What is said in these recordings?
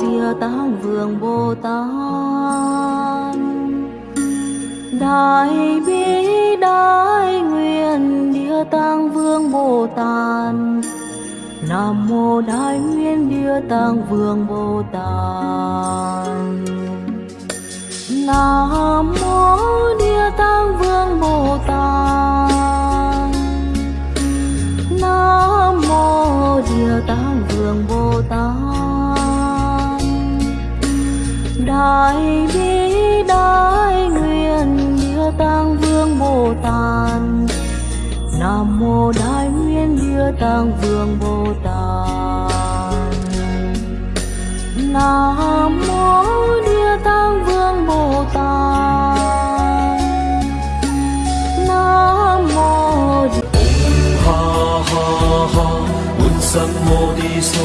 Địa Tạng Vương Bồ Tát. Đại bi, đại nguyện Địa Tạng Vương Bồ Tát. Nam mô Đại nguyện Địa Tạng Vương Bồ Tát. Nam Đại bi đại nguyện Địa Tạng Vương Bồ Tát. Nam mô Đại nguyện Địa Tạng Vương Bồ Tát. Nam mô Địa Tạng Vương Bồ Tát. Nam mô ha ha ha Bụt Sam Mô Đi So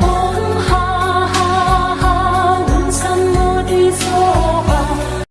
Ha